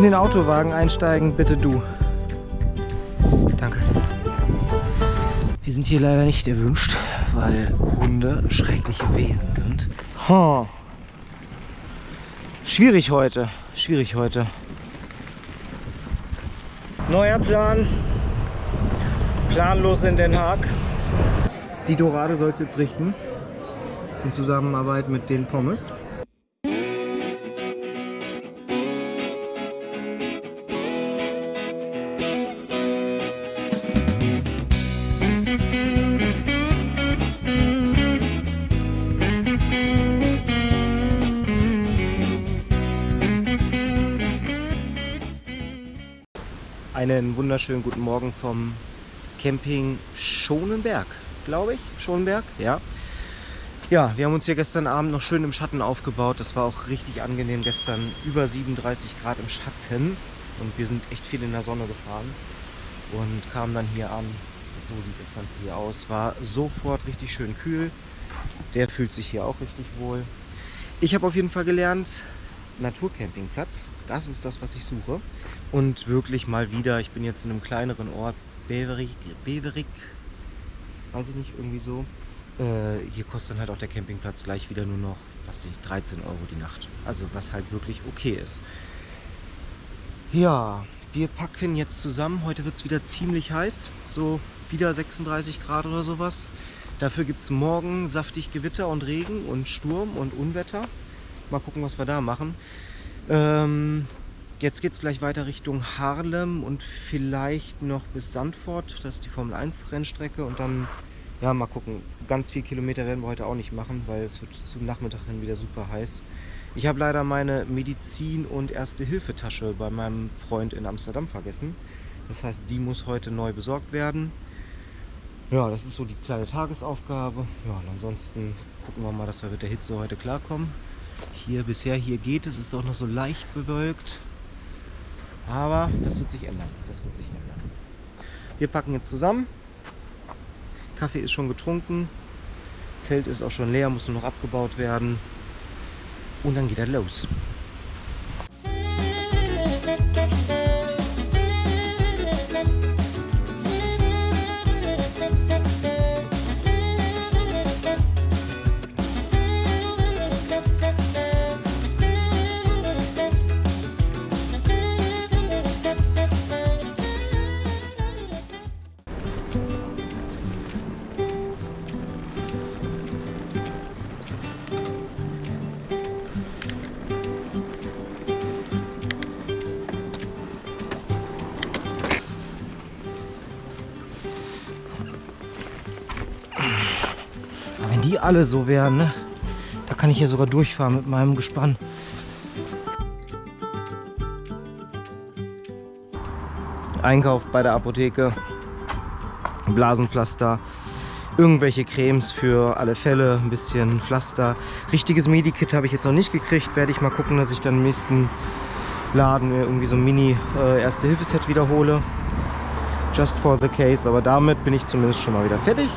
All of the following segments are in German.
In den Autowagen einsteigen, bitte du. Danke. Wir sind hier leider nicht erwünscht, weil Hunde schreckliche Wesen sind. Huh. Schwierig heute. Schwierig heute. Neuer Plan. Planlos in Den Haag. Die Dorade soll es jetzt richten. In Zusammenarbeit mit den Pommes. Einen wunderschönen guten Morgen vom Camping Schonenberg, glaube ich. Schonenberg, ja. Ja, wir haben uns hier gestern Abend noch schön im Schatten aufgebaut. Das war auch richtig angenehm gestern. Über 37 Grad im Schatten. Und wir sind echt viel in der Sonne gefahren. Und kamen dann hier an. So sieht das Ganze hier aus. War sofort richtig schön kühl. Der fühlt sich hier auch richtig wohl. Ich habe auf jeden Fall gelernt, Naturcampingplatz. Das ist das, was ich suche. Und wirklich mal wieder, ich bin jetzt in einem kleineren Ort, Beverik, Beverik weiß ich nicht, irgendwie so. Äh, hier kostet dann halt auch der Campingplatz gleich wieder nur noch, was ich, 13 Euro die Nacht. Also was halt wirklich okay ist. Ja, wir packen jetzt zusammen. Heute wird es wieder ziemlich heiß. So wieder 36 Grad oder sowas. Dafür gibt es morgen saftig Gewitter und Regen und Sturm und Unwetter. Mal gucken, was wir da machen. Ähm, jetzt geht es gleich weiter Richtung Haarlem und vielleicht noch bis Sandford. Das ist die Formel 1 Rennstrecke. Und dann, ja, mal gucken. Ganz viele Kilometer werden wir heute auch nicht machen, weil es wird zum Nachmittag hin wieder super heiß. Ich habe leider meine Medizin- und Erste-Hilfe-Tasche bei meinem Freund in Amsterdam vergessen. Das heißt, die muss heute neu besorgt werden. Ja, das ist so die kleine Tagesaufgabe. Ja, und ansonsten gucken wir mal, dass wir mit der Hitze heute klarkommen. Hier bisher, hier geht es, ist auch noch so leicht bewölkt. Aber das wird sich ändern. Das wird sich ändern. Wir packen jetzt zusammen. Kaffee ist schon getrunken. Zelt ist auch schon leer, muss nur noch abgebaut werden. Und dann geht er los. Aber wenn die alle so wären, ne? da kann ich hier sogar durchfahren mit meinem Gespann. Einkauf bei der Apotheke, Blasenpflaster, irgendwelche Cremes für alle Fälle, ein bisschen Pflaster. Richtiges Medikit habe ich jetzt noch nicht gekriegt, werde ich mal gucken, dass ich dann im nächsten Laden irgendwie so ein Mini-Erste-Hilfe-Set wiederhole. Just for the case, aber damit bin ich zumindest schon mal wieder fertig.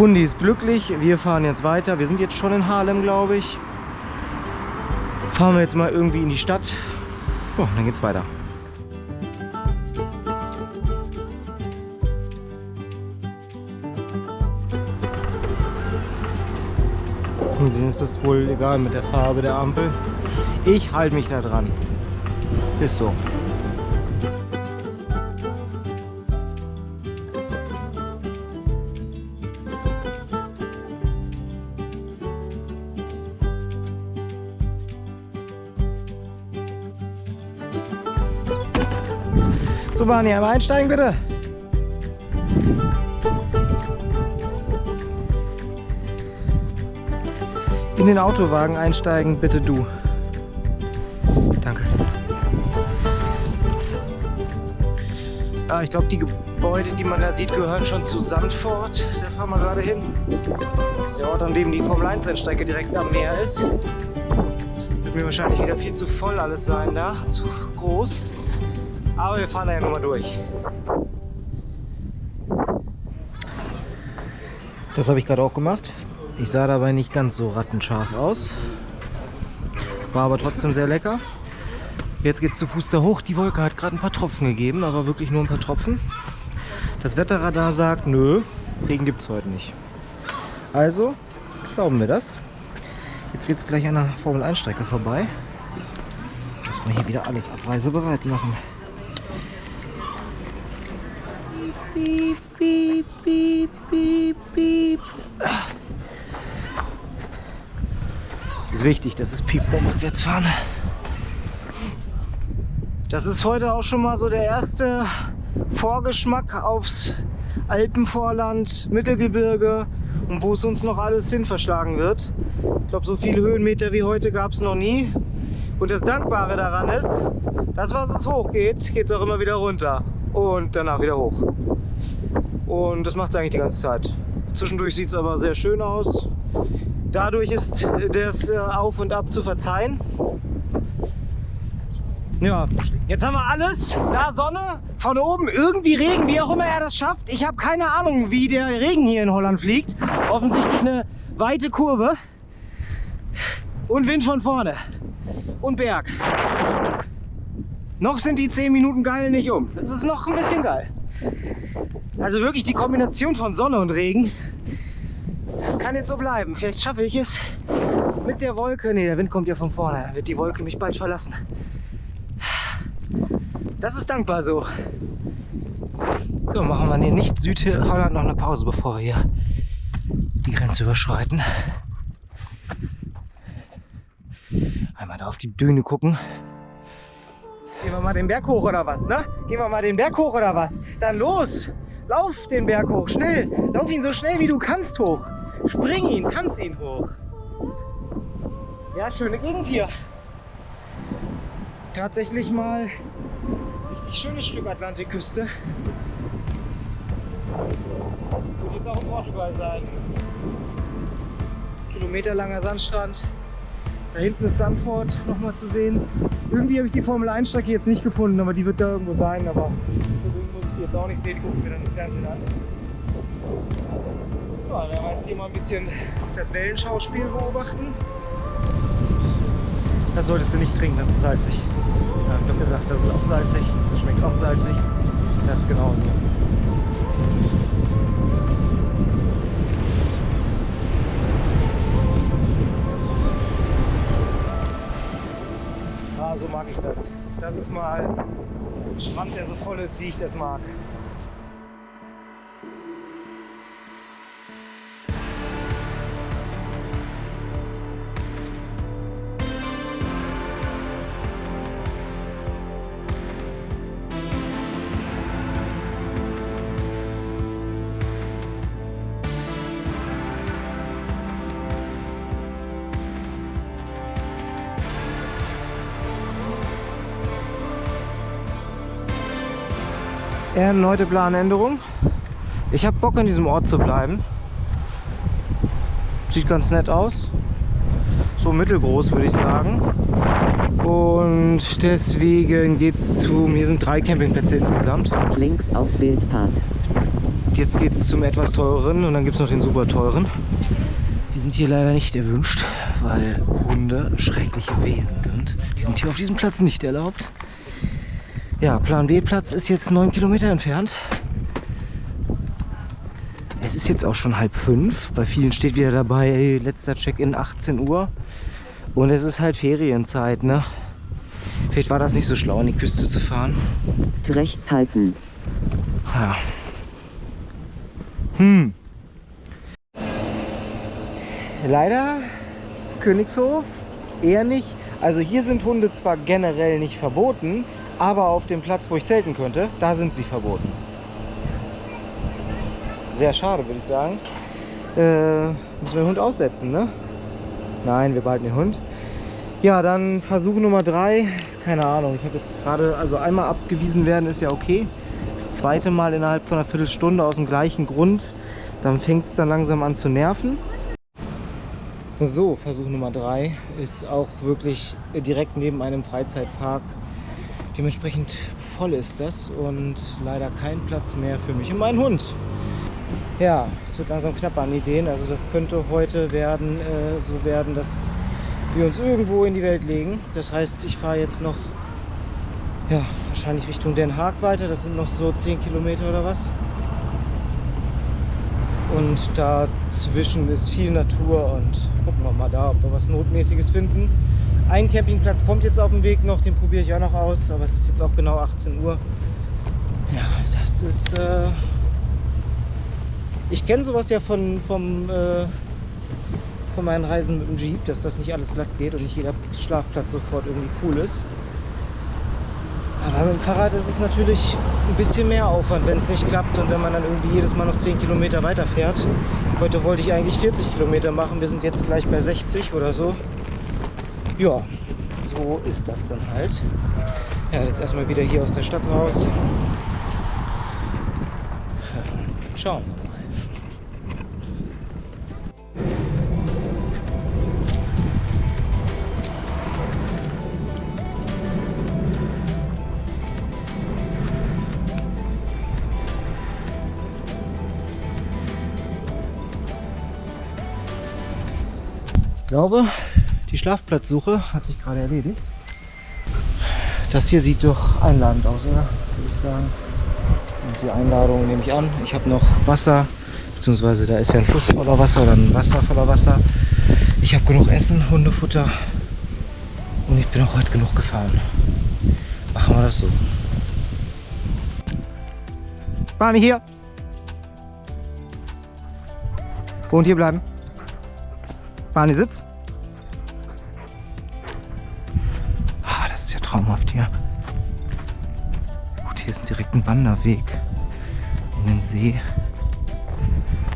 Hundi ist glücklich, wir fahren jetzt weiter. Wir sind jetzt schon in Haarlem, glaube ich. Fahren wir jetzt mal irgendwie in die Stadt. Oh, dann geht's weiter. Und denen ist das wohl egal mit der Farbe der Ampel. Ich halte mich da dran. Ist so. So, Barney, einmal einsteigen bitte. In den Autowagen einsteigen, bitte du. Danke. Ja, ich glaube, die Gebäude, die man da sieht, gehören schon zu Sandford. Da fahren wir gerade hin. Das ist der Ort, an dem die Formel 1 Rennstrecke direkt am Meer ist. Wird mir wahrscheinlich wieder viel zu voll alles sein da, zu groß. Aber wir fahren da ja nochmal durch. Das habe ich gerade auch gemacht. Ich sah dabei nicht ganz so rattenscharf aus. War aber trotzdem sehr lecker. Jetzt geht es zu Fuß da hoch. Die Wolke hat gerade ein paar Tropfen gegeben, aber wirklich nur ein paar Tropfen. Das Wetterradar sagt, nö, Regen gibt es heute nicht. Also glauben wir das. Jetzt geht es gleich an der Formel 1 Strecke vorbei. Muss man hier wieder alles abreisebereit machen. Piep, piep, piep, piep, piep. Es ist wichtig, dass es piept beim Rückwärtsfahren. Das ist heute auch schon mal so der erste Vorgeschmack aufs Alpenvorland, Mittelgebirge und wo es uns noch alles hin verschlagen wird. Ich glaube, so viele Höhenmeter wie heute gab es noch nie. Und das Dankbare daran ist, dass was es hochgeht, geht es auch immer wieder runter und danach wieder hoch. Und das macht es eigentlich die ganze Zeit. Zwischendurch sieht es aber sehr schön aus. Dadurch ist das äh, Auf und Ab zu verzeihen. Ja, jetzt haben wir alles. Da Sonne, von oben irgendwie Regen, wie auch immer er das schafft. Ich habe keine Ahnung, wie der Regen hier in Holland fliegt. Offensichtlich eine weite Kurve. Und Wind von vorne. Und Berg. Noch sind die 10 Minuten geil nicht um. Das ist noch ein bisschen geil. Also wirklich die Kombination von Sonne und Regen. Das kann jetzt so bleiben. Vielleicht schaffe ich es mit der Wolke. Ne, der Wind kommt ja von vorne. Dann wird die Wolke mich bald verlassen. Das ist dankbar so. So, machen wir in nicht Südholland noch eine Pause, bevor wir hier die Grenze überschreiten. Einmal da auf die Düne gucken. Gehen wir mal den Berg hoch oder was, ne? Gehen wir mal den Berg hoch oder was? Dann los! Lauf den Berg hoch, schnell! Lauf ihn so schnell wie du kannst hoch! Spring ihn, tanz ihn hoch! Ja, schöne Gegend hier. Tatsächlich mal richtig schönes Stück Atlantikküste. Wird jetzt auch in Portugal sein. Kilometerlanger Sandstrand. Da hinten ist Sandford nochmal zu sehen. Irgendwie habe ich die Formel 1 Strecke jetzt nicht gefunden, aber die wird da irgendwo sein. Aber irgendwie muss ich die jetzt auch nicht sehen, die gucken wir dann im Fernsehen an. Ja, dann werden jetzt hier mal ein bisschen das Wellenschauspiel beobachten. Das solltest du nicht trinken, das ist salzig. Ich habe gesagt, das ist auch salzig, das schmeckt auch salzig. Das genauso. So mag ich das. Das ist mal ein Strand, der so voll ist, wie ich das mag. Erneute Planänderung. Ich habe Bock an diesem Ort zu bleiben. Sieht ganz nett aus. So mittelgroß würde ich sagen. Und deswegen geht es zu, hier sind drei Campingplätze insgesamt. Links auf Bildpart. Jetzt geht es zum etwas teureren und dann gibt es noch den super teuren. Die sind hier leider nicht erwünscht, weil Hunde schreckliche Wesen sind. Die sind hier auf diesem Platz nicht erlaubt. Ja, Plan B-Platz ist jetzt neun Kilometer entfernt. Es ist jetzt auch schon halb fünf. Bei vielen steht wieder dabei, ey, letzter Check-in 18 Uhr. Und es ist halt Ferienzeit, ne? Vielleicht war das nicht so schlau, an die Küste zu fahren. Jetzt rechts halten. Ja. Hm. Leider Königshof eher nicht. Also hier sind Hunde zwar generell nicht verboten, aber auf dem Platz, wo ich zelten könnte, da sind sie verboten. Sehr schade, würde ich sagen. Äh, müssen wir den Hund aussetzen, ne? Nein, wir behalten den Hund. Ja, dann Versuch Nummer drei. Keine Ahnung, ich habe jetzt gerade, also einmal abgewiesen werden ist ja okay. Das zweite Mal innerhalb von einer Viertelstunde aus dem gleichen Grund. Dann fängt es dann langsam an zu nerven. So, Versuch Nummer drei ist auch wirklich direkt neben einem Freizeitpark Dementsprechend voll ist das und leider kein Platz mehr für mich und meinen Hund. Ja, es wird langsam knapp an Ideen. Also das könnte heute werden, äh, so werden, dass wir uns irgendwo in die Welt legen. Das heißt, ich fahre jetzt noch ja, wahrscheinlich Richtung Den Haag weiter. Das sind noch so 10 Kilometer oder was. Und dazwischen ist viel Natur und gucken wir mal da, ob wir was Notmäßiges finden. Ein Campingplatz kommt jetzt auf den Weg noch, den probiere ich auch noch aus, aber es ist jetzt auch genau 18 Uhr. Ja, das ist... Äh ich kenne sowas ja von, vom, äh, von meinen Reisen mit dem Jeep, dass das nicht alles glatt geht und nicht jeder Schlafplatz sofort irgendwie cool ist. Aber mit dem Fahrrad ist es natürlich ein bisschen mehr Aufwand, wenn es nicht klappt und wenn man dann irgendwie jedes Mal noch 10 Kilometer weiter fährt. Heute wollte ich eigentlich 40 Kilometer machen, wir sind jetzt gleich bei 60 oder so. Ja, so ist das dann halt. Ja, jetzt erstmal wieder hier aus der Stadt raus. Schauen wir mal. glaube, die Schlafplatzsuche hat sich gerade erledigt. Das hier sieht doch einladend aus, oder? Würde ich sagen. Und die Einladung nehme ich an. Ich habe noch Wasser, beziehungsweise da ist ja ein Fluss voller Wasser oder ein Wasser voller Wasser. Ich habe genug Essen, Hundefutter und ich bin auch heute genug gefahren. Machen wir das so. Barney hier. Und hier bleiben. Barney sitzt. Das ist ja traumhaft hier. Gut, hier ist direkt ein Wanderweg in den See.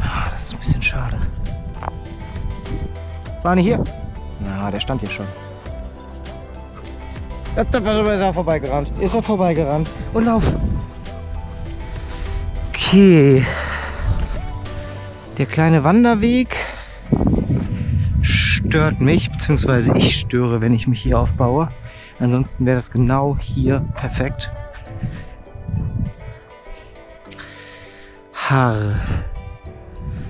Ah, das ist ein bisschen schade. Barney hier. Na, der stand hier schon. Da ist er vorbeigerannt. Ist er vorbeigerannt. Und lauf. Okay. Der kleine Wanderweg stört mich, beziehungsweise ich störe, wenn ich mich hier aufbaue. Ansonsten wäre das genau hier perfekt. Haar.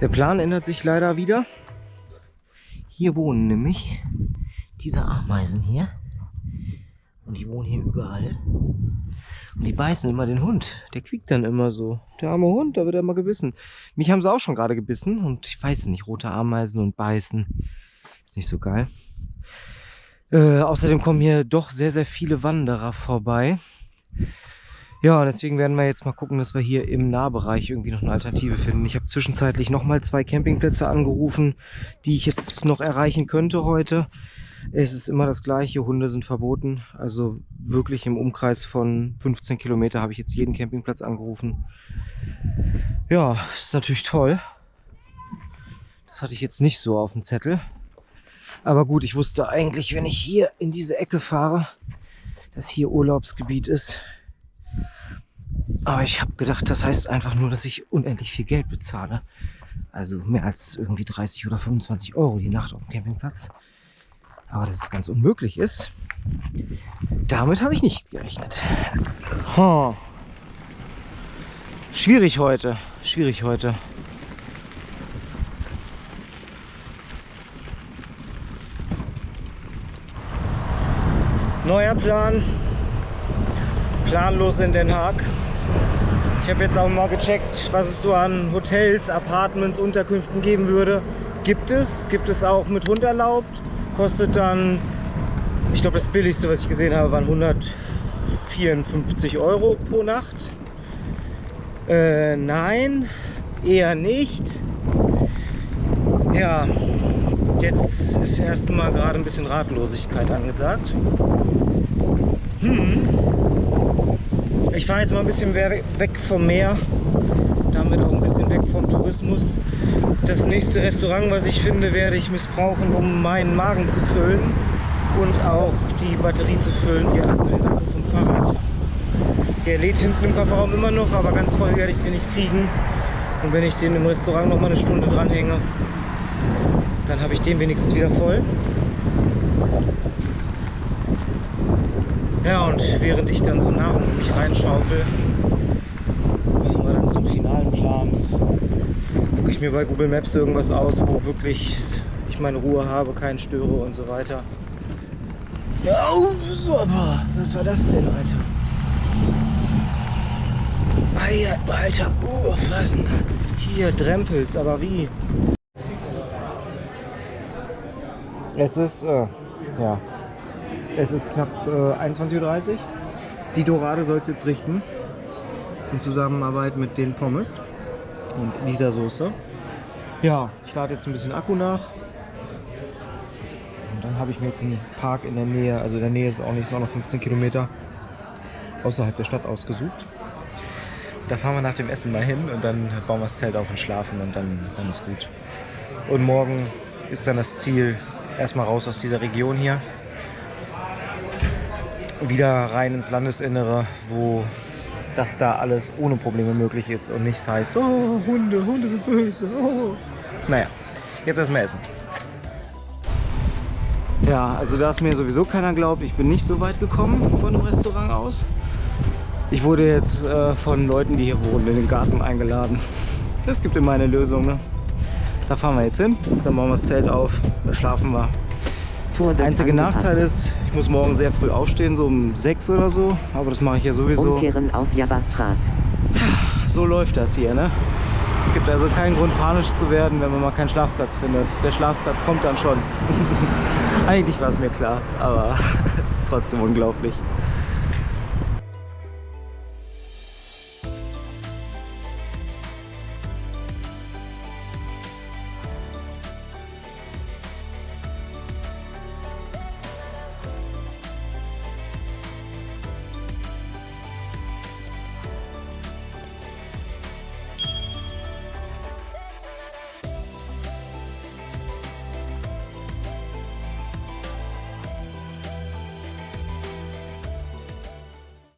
Der Plan ändert sich leider wieder. Hier wohnen nämlich diese Ameisen hier. Und die wohnen hier überall. Und die beißen immer den Hund. Der quiekt dann immer so. Der arme Hund, da wird er immer gebissen. Mich haben sie auch schon gerade gebissen. Und ich weiß nicht, rote Ameisen und beißen. Ist nicht so geil. Äh, außerdem kommen hier doch sehr, sehr viele Wanderer vorbei. Ja, deswegen werden wir jetzt mal gucken, dass wir hier im Nahbereich irgendwie noch eine Alternative finden. Ich habe zwischenzeitlich nochmal zwei Campingplätze angerufen, die ich jetzt noch erreichen könnte heute. Es ist immer das gleiche, Hunde sind verboten. Also wirklich im Umkreis von 15 Kilometer habe ich jetzt jeden Campingplatz angerufen. Ja, ist natürlich toll. Das hatte ich jetzt nicht so auf dem Zettel. Aber gut, ich wusste eigentlich, wenn ich hier in diese Ecke fahre, dass hier Urlaubsgebiet ist. Aber ich habe gedacht, das heißt einfach nur, dass ich unendlich viel Geld bezahle. Also mehr als irgendwie 30 oder 25 Euro die Nacht auf dem Campingplatz. Aber dass es ganz unmöglich ist, damit habe ich nicht gerechnet. Oh. Schwierig heute, schwierig heute. Neuer Plan. Planlos in Den Haag. Ich habe jetzt auch mal gecheckt, was es so an Hotels, Apartments, Unterkünften geben würde. Gibt es. Gibt es auch mit Hund erlaubt. Kostet dann, ich glaube das billigste, was ich gesehen habe, waren 154 Euro pro Nacht. Äh, nein, eher nicht. Ja, Jetzt ist erstmal gerade ein bisschen Ratlosigkeit angesagt. Hm. Ich fahre jetzt mal ein bisschen weg vom Meer, damit auch ein bisschen weg vom Tourismus. Das nächste Restaurant, was ich finde, werde ich missbrauchen, um meinen Magen zu füllen und auch die Batterie zu füllen, ja, also den Akku vom Fahrrad. Der lädt hinten im Kofferraum immer noch, aber ganz voll werde ich den nicht kriegen. Und wenn ich den im Restaurant noch mal eine Stunde dranhänge, dann habe ich den wenigstens wieder voll. Ja, und während ich dann so Nahrung in mich reinschaufel, machen wir dann so einen finalen Plan. Gucke ich mir bei Google Maps irgendwas aus, wo wirklich ich meine Ruhe habe, keinen störe und so weiter. Oh, super. Was war das denn, Alter? Eier, Alter, was denn? Hier, Drempels, aber wie? Es ist, äh, ja, es ist knapp äh, 21.30 Uhr. Die Dorade soll es jetzt richten. In Zusammenarbeit mit den Pommes und dieser Soße. Ja, ich lade jetzt ein bisschen Akku nach. Und dann habe ich mir jetzt einen Park in der Nähe, also in der Nähe ist auch nicht, noch 15 Kilometer außerhalb der Stadt ausgesucht. Da fahren wir nach dem Essen mal hin und dann bauen wir das Zelt auf und schlafen und dann, dann ist gut. Und morgen ist dann das Ziel, erstmal raus aus dieser Region hier. Wieder rein ins Landesinnere, wo das da alles ohne Probleme möglich ist und nichts heißt, oh, Hunde, Hunde sind böse. Oh. Naja, jetzt erstmal essen. Ja, also da es mir sowieso keiner glaubt, ich bin nicht so weit gekommen von dem Restaurant aus. Ich wurde jetzt äh, von Leuten, die hier wohnen, in den Garten eingeladen. Das gibt immer eine Lösung. Ne? Da fahren wir jetzt hin, dann bauen wir das Zelt auf, da schlafen wir. Der einzige Nachteil ist, ich muss morgen sehr früh aufstehen, so um 6 oder so. Aber das mache ich ja sowieso. Umkehren auf Jabastrat. So läuft das hier, ne? Gibt also keinen Grund panisch zu werden, wenn man mal keinen Schlafplatz findet. Der Schlafplatz kommt dann schon. Eigentlich war es mir klar, aber es ist trotzdem unglaublich.